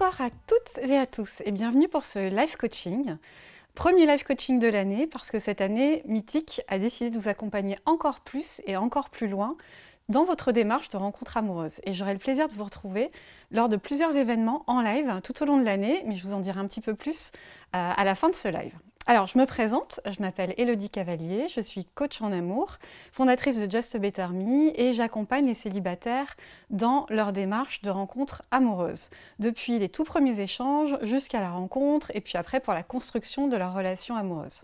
Bonsoir à toutes et à tous et bienvenue pour ce live coaching. Premier live coaching de l'année parce que cette année, Mythique a décidé de vous accompagner encore plus et encore plus loin dans votre démarche de rencontre amoureuse. Et j'aurai le plaisir de vous retrouver lors de plusieurs événements en live tout au long de l'année, mais je vous en dirai un petit peu plus euh, à la fin de ce live. Alors, je me présente, je m'appelle Elodie Cavalier, je suis coach en amour, fondatrice de Just Better Me et j'accompagne les célibataires dans leur démarche de rencontre amoureuse, depuis les tout premiers échanges jusqu'à la rencontre et puis après pour la construction de leur relation amoureuse.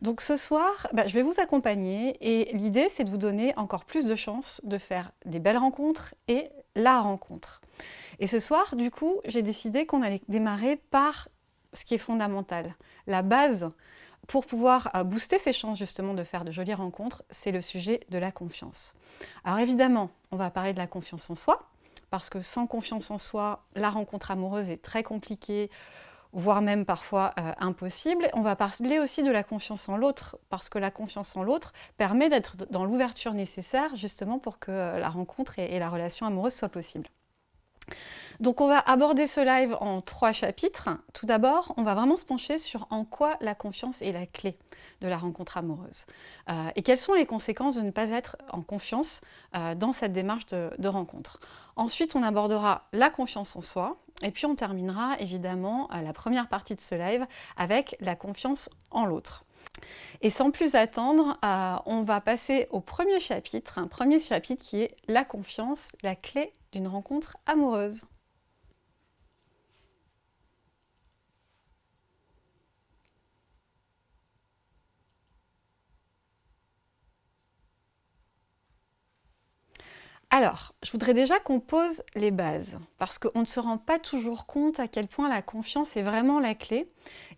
Donc ce soir, bah, je vais vous accompagner et l'idée c'est de vous donner encore plus de chances de faire des belles rencontres et la rencontre. Et ce soir, du coup, j'ai décidé qu'on allait démarrer par ce qui est fondamental. La base pour pouvoir euh, booster ses chances justement de faire de jolies rencontres, c'est le sujet de la confiance. Alors évidemment, on va parler de la confiance en soi, parce que sans confiance en soi, la rencontre amoureuse est très compliquée, voire même parfois euh, impossible. On va parler aussi de la confiance en l'autre, parce que la confiance en l'autre permet d'être dans l'ouverture nécessaire justement pour que euh, la rencontre et la relation amoureuse soient possibles. Donc on va aborder ce live en trois chapitres. Tout d'abord, on va vraiment se pencher sur en quoi la confiance est la clé de la rencontre amoureuse. Euh, et quelles sont les conséquences de ne pas être en confiance euh, dans cette démarche de, rencontre? Ensuite, on abordera la confiance en soi. Et puis on terminera évidemment euh, la première partie de ce live avec la confiance en l'autre. Et sans plus attendre, on va passer au premier chapitre, un premier chapitre qui est la confiance, la clé d'une rencontre amoureuse. Alors, je voudrais déjà qu'on pose les bases, parce qu'on ne se rend pas toujours compte à quel point la confiance est vraiment la clé,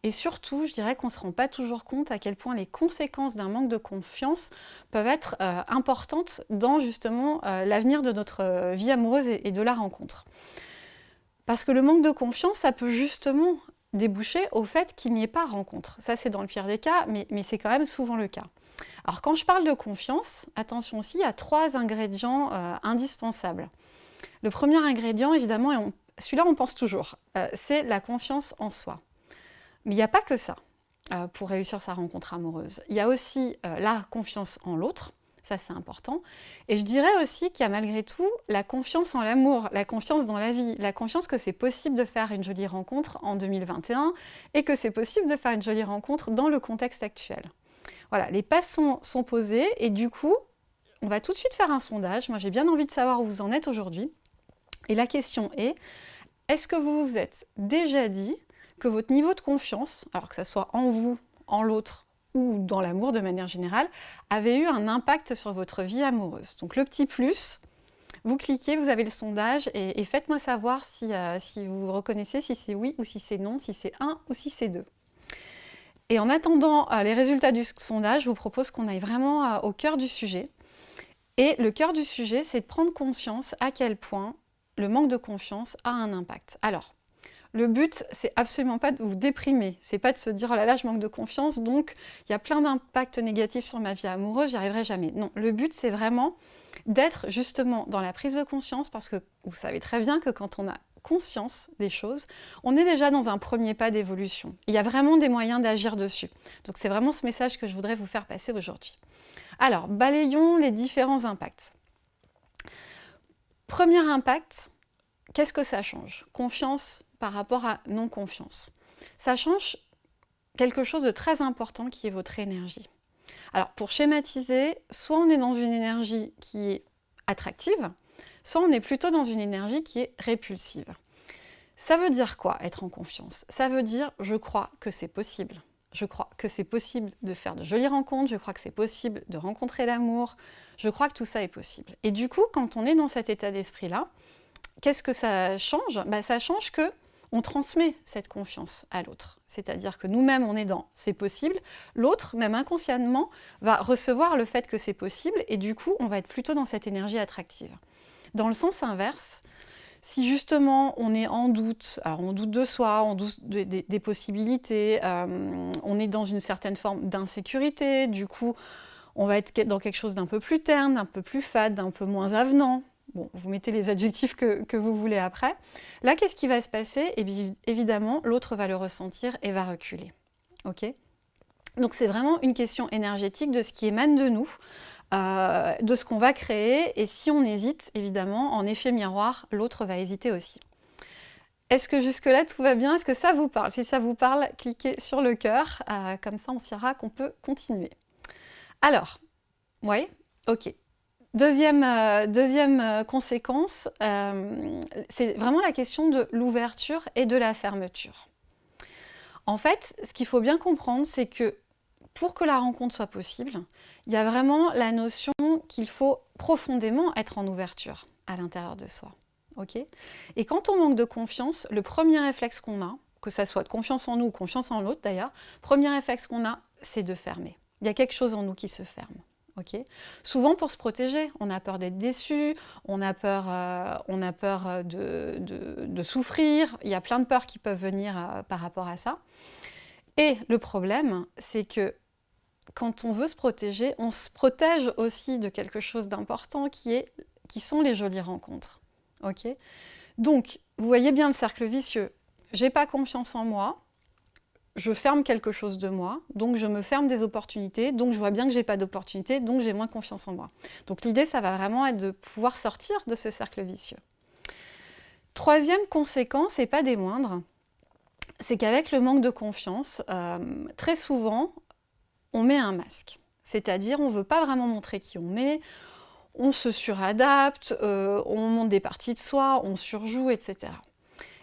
et surtout, je dirais qu'on ne se rend pas toujours compte à quel point les conséquences d'un manque de confiance peuvent être euh, importantes dans justement euh, l'avenir de notre euh, vie amoureuse et, de la rencontre. Parce que le manque de confiance, ça peut justement déboucher au fait qu'il n'y ait pas rencontre. Ça, c'est dans le pire des cas, mais c'est quand même souvent le cas. Alors quand je parle de confiance, attention aussi, a trois ingrédients euh, indispensables. Le premier ingrédient, évidemment, et celui-là on pense toujours, euh, c'est la confiance en soi. Mais il n'y a pas que ça euh, pour réussir sa rencontre amoureuse. Il y a aussi la confiance en l'autre, ça c'est important. Et je dirais aussi qu'il y a malgré tout la confiance en l'amour, la confiance dans la vie, la confiance que c'est possible de faire une jolie rencontre en 2021 et que c'est possible de faire une jolie rencontre dans le contexte actuel. Voilà, les pas sont, posés et du coup, on va tout de suite faire un sondage. Moi, j'ai bien envie de savoir où vous en êtes aujourd'hui. Et la question est, est-ce que vous vous êtes déjà dit que votre niveau de confiance, alors que ce soit en vous, en l'autre ou dans l'amour de manière générale, avait eu un impact sur votre vie amoureuse? Donc le petit plus, vous cliquez, vous avez le sondage et, faites-moi savoir si, euh, si vous reconnaissez si c'est oui ou si c'est non, si c'est un ou si c'est deux. Et en attendant euh, les résultats du sondage, je vous propose qu'on aille vraiment euh, au cœur du sujet. Et le cœur du sujet, c'est de prendre conscience à quel point le manque de confiance a un impact. Alors, le but, c'est absolument pas de vous déprimer, c'est pas de se dire « oh là là, je manque de confiance, donc il y a plein d'impacts négatifs sur ma vie amoureuse, j'y arriverai jamais ». Non, le but, c'est vraiment d'être justement dans la prise de conscience, parce que vous savez très bien que quand on a conscience des choses, on est déjà dans un premier pas d'évolution. Il y a vraiment des moyens d'agir dessus. Donc c'est vraiment ce message que je voudrais vous faire passer aujourd'hui. Alors, balayons les différents impacts. Premier impact, qu'est-ce que ça change? Confiance par rapport à non-confiance. Ça change quelque chose de très important qui est votre énergie. Alors, pour schématiser, soit on est dans une énergie qui est attractive, soit on est plutôt dans une énergie qui est répulsive. Ça veut dire quoi, être en confiance? Ça veut dire, je crois que c'est possible. Je crois que c'est possible de faire de jolies rencontres, je crois que c'est possible de rencontrer l'amour, je crois que tout ça est possible. Et du coup, quand on est dans cet état d'esprit-là, qu'est-ce que ça change? Bah, Ça change que on transmet cette confiance à l'autre. C'est-à-dire que nous-mêmes, on est dans « c'est possible », l'autre, même inconsciemment, va recevoir le fait que c'est possible et du coup, on va être plutôt dans cette énergie attractive. Dans le sens inverse, si justement on est en doute, alors on doute de soi, on doute des possibilités, euh, on est dans une certaine forme d'insécurité, du coup on va être dans quelque chose d'un peu plus terne, d'un peu plus fade, d'un peu moins avenant, Bon, vous mettez les adjectifs que, vous voulez après. Là, qu'est-ce qui va se passer? Et bien, Évidemment, l'autre va le ressentir et va reculer. Ok? Donc, c'est vraiment une question énergétique de ce qui émane de nous, euh, de ce qu'on va créer. Et si on hésite, évidemment, en effet miroir, l'autre va hésiter aussi. Est-ce que jusque-là tout va bien? Est-ce que ça vous parle? Si ça vous parle, cliquez sur le cœur, euh, comme ça on saura qu'on peut continuer. Alors, oui, ok. Deuxième, euh, deuxième conséquence, c'est vraiment la question de l'ouverture et de la fermeture. En fait, ce qu'il faut bien comprendre, c'est que pour que la rencontre soit possible, il y a vraiment la notion qu'il faut profondément être en ouverture à l'intérieur de soi. Et quand on manque de confiance, le premier réflexe qu'on a, que ça soit de confiance en nous ou confiance en l'autre d'ailleurs, premier réflexe qu'on a, c'est de fermer. Il y a quelque chose en nous qui se ferme. Souvent pour se protéger, on a peur d'être déçu, on a peur, euh, on a peur euh, de, souffrir, il y a plein de peurs qui peuvent venir euh, par rapport à ça. Et le problème, c'est que quand on veut se protéger, on se protège aussi de quelque chose d'important qui, qui sont les jolies rencontres. Donc, vous voyez bien le cercle vicieux. J'ai pas confiance en moi, je ferme quelque chose de moi, donc je me ferme des opportunités, donc je vois bien que j'ai pas d'opportunités, donc j'ai moins confiance en moi. Donc l'idée, ça va vraiment être de pouvoir sortir de ce cercle vicieux. Troisième conséquence, et pas des moindres, c'est qu'avec le manque de confiance, euh, très souvent, on met un masque. C'est-à-dire, on ne veut pas vraiment montrer qui on est, on se suradapte, euh, on monte des parties de soi, on surjoue, etc.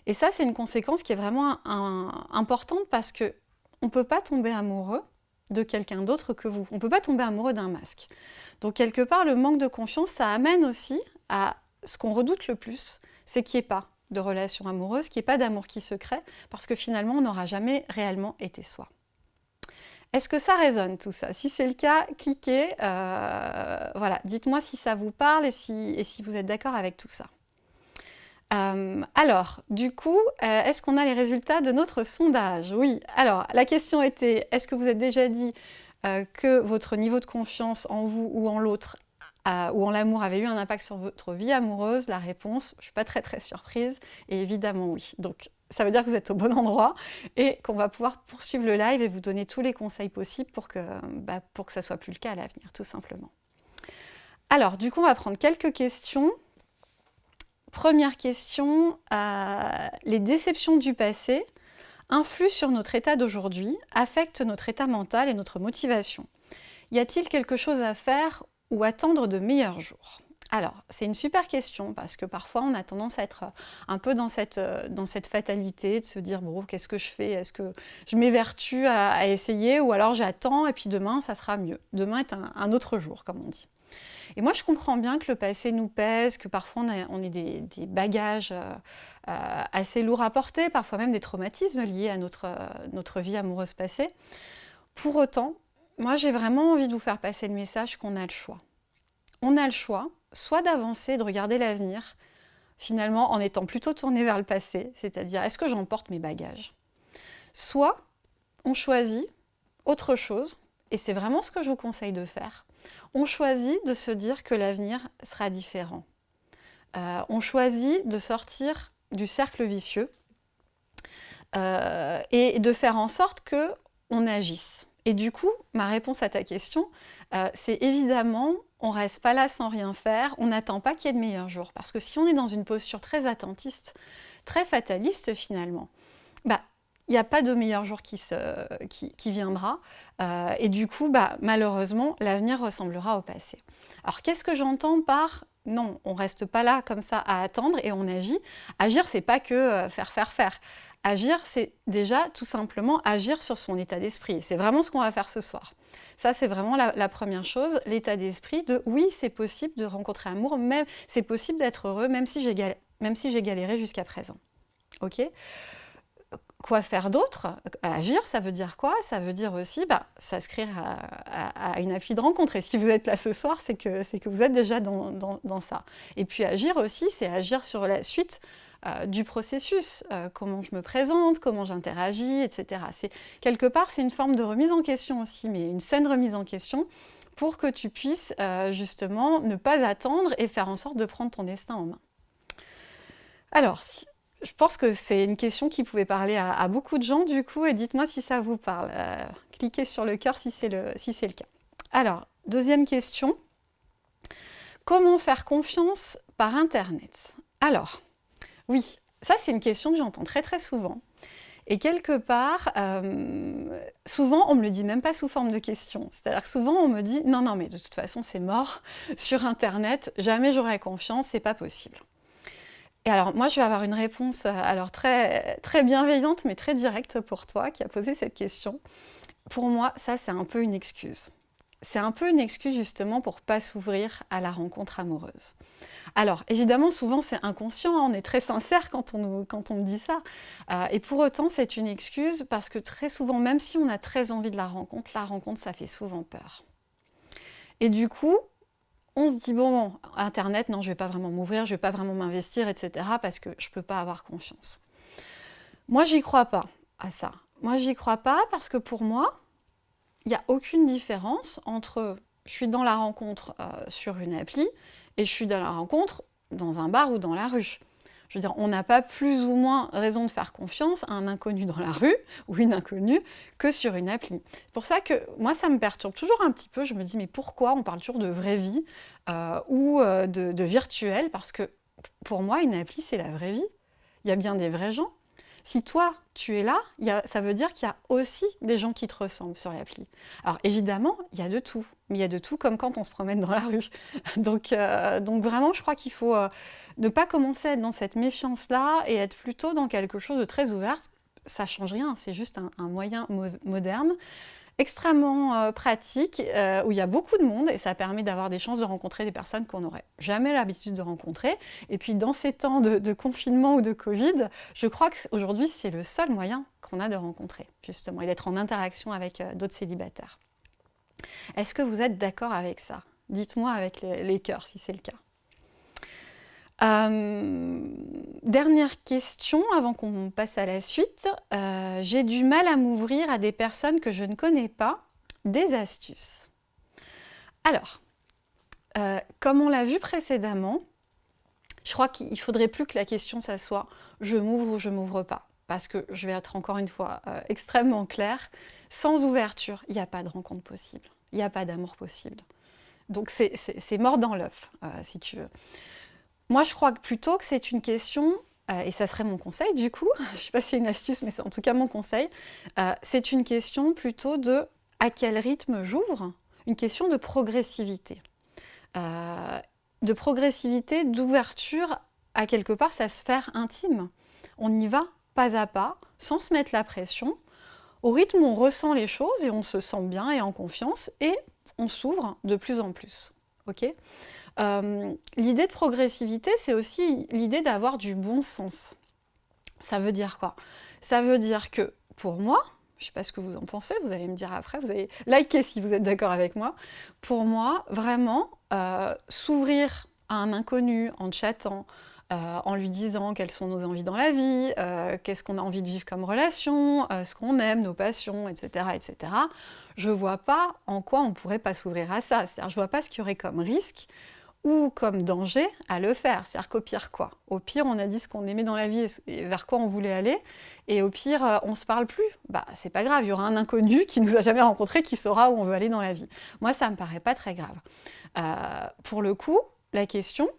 Et ça, c'est une conséquence qui est vraiment importante parce que on ne peut pas tomber amoureux de quelqu'un d'autre que vous. On ne peut pas tomber amoureux d'un masque. Donc, quelque part, le manque de confiance, ça amène aussi à ce qu'on redoute le plus, c'est qu'il n'y ait pas de relation amoureuse, qu'il n'y ait pas d'amour qui se crée, parce que finalement, on n'aura jamais réellement été soi. Est-ce que ça résonne tout ça? Si c'est le cas, cliquez. Euh, voilà, dites-moi si ça vous parle et si, vous êtes d'accord avec tout ça. Euh, alors, du coup, euh, est-ce qu'on a les résultats de notre sondage? Oui. Alors, la question était, est-ce que vous êtes déjà dit que votre niveau de confiance en vous ou en l'autre ou en l'amour avait eu un impact sur votre vie amoureuse? La réponse, je ne suis pas très très surprise, et évidemment oui. Donc ça veut dire que vous êtes au bon endroit et qu'on va pouvoir poursuivre le live et vous donner tous les conseils possibles pour que, bah, ça ne soit plus le cas à l'avenir, tout simplement. Alors, du coup, on va prendre quelques questions. Première question, euh, les déceptions du passé influent sur notre état d'aujourd'hui, affectent notre état mental et notre motivation. Y a-t-il quelque chose à faire ou attendre de meilleurs jours? Alors, c'est une super question parce que parfois on a tendance à être euh, un peu dans cette, euh, dans cette fatalité de se dire bon, qu'est-ce que je fais? Est-ce que je m'évertue à, essayer? Ou alors j'attends et puis demain ça sera mieux Demain est un, autre jour, comme on dit. Et moi, je comprends bien que le passé nous pèse, que parfois on, a, des, bagages euh, assez lourds à porter, parfois même des traumatismes liés à notre vie amoureuse passée. Pour autant, moi j'ai vraiment envie de vous faire passer le message qu'on a le choix. On a le choix soit d'avancer, de regarder l'avenir, finalement en étant plutôt tourné vers le passé, c'est-à-dire est-ce que j'emporte mes bagages? Soit on choisit autre chose, et c'est vraiment ce que je vous conseille de faire, on choisit de se dire que l'avenir sera différent. Euh, on choisit de sortir du cercle vicieux euh, et de faire en sorte que on agisse. Et du coup, ma réponse à ta question, euh, c'est évidemment, on ne reste pas là sans rien faire, on n'attend pas qu'il y ait de meilleurs jours. Parce que si on est dans une posture très attentiste, très fataliste finalement, bah, il n'y a pas de meilleur jour qui, viendra. Euh, et du coup, bah, malheureusement, l'avenir ressemblera au passé. Alors, qu'est-ce que j'entends par non, on ne reste pas là comme ça à attendre et on agit? Agir, c'est pas que euh, faire, faire, faire. Agir, c'est déjà tout simplement agir sur son état d'esprit. C'est vraiment ce qu'on va faire ce soir. Ça, c'est vraiment la, première chose, l'état d'esprit de oui, c'est possible de rencontrer amour, même c'est possible d'être heureux, même si j'ai galéré jusqu'à présent. Ok? Quoi faire d'autre? Agir, ça veut dire quoi? Ça veut dire aussi bah, s'inscrire à, une appli de rencontre. Et si vous êtes là ce soir, c'est que, vous êtes déjà dans ça. Et puis agir aussi, c'est agir sur la suite euh, du processus, euh, comment je me présente, comment j'interagis, etc. Quelque part, c'est une forme de remise en question aussi, mais une saine remise en question pour que tu puisses euh, justement ne pas attendre et faire en sorte de prendre ton destin en main. Alors, je pense que c'est une question qui pouvait parler à, beaucoup de gens du coup, et dites-moi si ça vous parle. Cliquez sur le cœur si c'est le, le cas. Alors, deuxième question. Comment faire confiance par Internet? Alors, oui, ça c'est une question que j'entends très très souvent. Et quelque part, euh, souvent, on me le dit même pas sous forme de question. C'est-à-dire que souvent, on me dit « Non, non, mais de toute façon, c'est mort. Sur Internet, jamais j'aurai confiance, c'est pas possible. » Et alors, moi, je vais avoir une réponse euh, alors très, très bienveillante, mais très directe pour toi qui a posé cette question. Pour moi, ça, c'est un peu une excuse. C'est un peu une excuse justement pour pas s'ouvrir à la rencontre amoureuse. Alors, évidemment, souvent, c'est inconscient, hein, on est très sincère quand on, quand on dit ça. Euh, et pour autant, c'est une excuse parce que très souvent, même si on a très envie de la rencontre, la rencontre, ça fait souvent peur. Et du coup, on se dit, bon, Internet, non, je vais pas vraiment m'ouvrir, je vais pas vraiment m'investir, etc. parce que je peux pas avoir confiance. Moi, j'y crois pas à ça. Moi, j'y crois pas parce que pour moi, il n'y a aucune différence entre je suis dans la rencontre euh, sur une appli et je suis dans la rencontre dans un bar ou dans la rue. Je veux dire, on n'a pas plus ou moins raison de faire confiance à un inconnu dans la rue ou une inconnue que sur une appli. C'est pour ça que moi, ça me perturbe toujours un petit peu. Je me dis, mais pourquoi on parle toujours de vraie vie euh, ou euh, de, de virtuel? Parce que pour moi, une appli, c'est la vraie vie. Il y a bien des vrais gens. Si toi, tu es là, ça veut dire qu'il y a aussi des gens qui te ressemblent sur l'appli. Alors évidemment, il y a de tout, mais il y a de tout comme quand on se promène dans la rue. donc, euh, donc vraiment, je crois qu'il faut euh, ne pas commencer à être dans cette méfiance-là et être plutôt dans quelque chose de très ouvert. Ça change rien, c'est juste un moyen moderne extrêmement euh, pratique, euh, où il y a beaucoup de monde et ça permet d'avoir des chances de rencontrer des personnes qu'on n'aurait jamais l'habitude de rencontrer. Et puis dans ces temps de, confinement ou de Covid, je crois qu'aujourd'hui c'est le seul moyen qu'on a de rencontrer, justement, et d'être en interaction avec euh, d'autres célibataires. Est-ce que vous êtes d'accord avec ça? Dites-moi avec les cœurs si c'est le cas. Euh, dernière question avant qu'on passe à la suite. Euh, j'ai du mal à m'ouvrir à des personnes que je ne connais pas. Des astuces. Alors, euh, comme on l'a vu précédemment, je crois qu'il faudrait plus que la question ça soit « je m'ouvre ou je m'ouvre pas » parce que je vais être encore une fois extrêmement claire, sans ouverture, il n'y a pas de rencontre possible, il n'y a pas d'amour possible. Donc c'est mort dans l'œuf, si tu veux. Moi, je crois plutôt que c'est une question, euh, et ça serait mon conseil du coup, je ne sais pas si c'est une astuce, mais c'est en tout cas mon conseil, euh, c'est une question plutôt de à quel rythme j'ouvre, une question de progressivité. Euh, de progressivité, d'ouverture à quelque part sa sphère intime. On y va pas à pas, sans se mettre la pression, au rythme où on ressent les choses et on se sent bien et en confiance, et on s'ouvre de plus en plus. Euh, l'idée de progressivité, c'est aussi l'idée d'avoir du bon sens. Ça veut dire quoi? Ça veut dire que, pour moi, je ne sais pas ce que vous en pensez, vous allez me dire après, vous allez liker si vous êtes d'accord avec moi. Pour moi, vraiment, euh, s'ouvrir à un inconnu en chattant, euh, en lui disant quelles sont nos envies dans la vie, qu'est-ce qu'on a envie de vivre comme relation, ce qu'on aime, nos passions, etc., etc. Je ne vois pas en quoi on ne pourrait pas s'ouvrir à ça. C'est-à-dire, je ne vois pas ce qu'il y aurait comme risque ou comme danger à le faire. C'est-à-dire qu'au pire quoi? Au pire, on a dit ce qu'on aimait dans la vie et vers quoi on voulait aller, et au pire, euh, on se parle plus. Bah, c'est pas grave, il y aura un inconnu qui nous a jamais rencontré qui saura où on veut aller dans la vie. Moi, ça me paraît pas très grave. Euh, pour le coup, la question,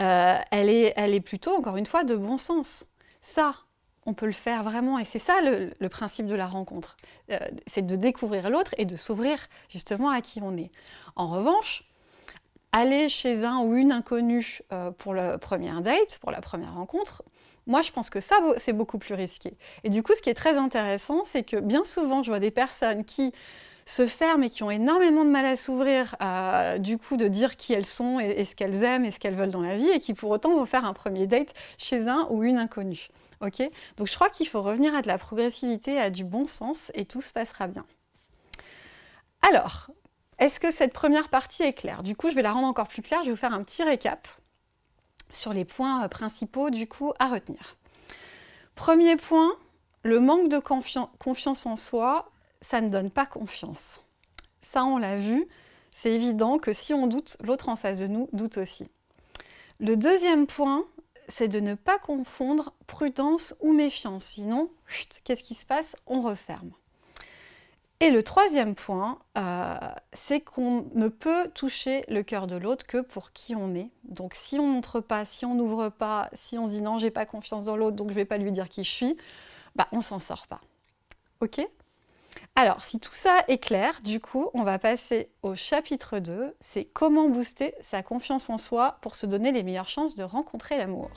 euh, elle, est, elle est plutôt, encore une fois, de bon sens. Ça, on peut le faire vraiment, et c'est ça le, le, principe de la rencontre. c'est de découvrir l'autre et de s'ouvrir justement à qui on est. En revanche, aller chez un ou une inconnue euh, pour la première date, pour la première rencontre, moi je pense que ça c'est beaucoup plus risqué. Et du coup ce qui est très intéressant c'est que bien souvent je vois des personnes qui se ferment et qui ont énormément de mal à s'ouvrir, du coup de dire qui elles sont et, ce qu'elles aiment et ce qu'elles veulent dans la vie et qui pour autant vont faire un premier date chez un ou une inconnue. Donc je crois qu'il faut revenir à de la progressivité, à du bon sens et tout se passera bien. Alors, est-ce que cette première partie est claire? Du coup, je vais la rendre encore plus claire. Je vais vous faire un petit récap sur les points euh, principaux du coup à retenir. Premier point, le manque de confiance en soi, ça ne donne pas confiance. Ça, on l'a vu. C'est évident que si on doute, l'autre en face de nous doute aussi. Le deuxième point, c'est de ne pas confondre prudence ou méfiance. Sinon, qu'est-ce qui se passe? On referme. Et le troisième point, euh, c'est qu'on ne peut toucher le cœur de l'autre que pour qui on est. Donc si on ne montre pas, si on n'ouvre pas, si on se dit non, j'ai pas confiance dans l'autre, donc je vais pas lui dire qui je suis, bah on s'en sort pas. Ok? Alors, si tout ça est clair, du coup, on va passer au chapitre 2, c'est comment booster sa confiance en soi pour se donner les meilleures chances de rencontrer l'amour.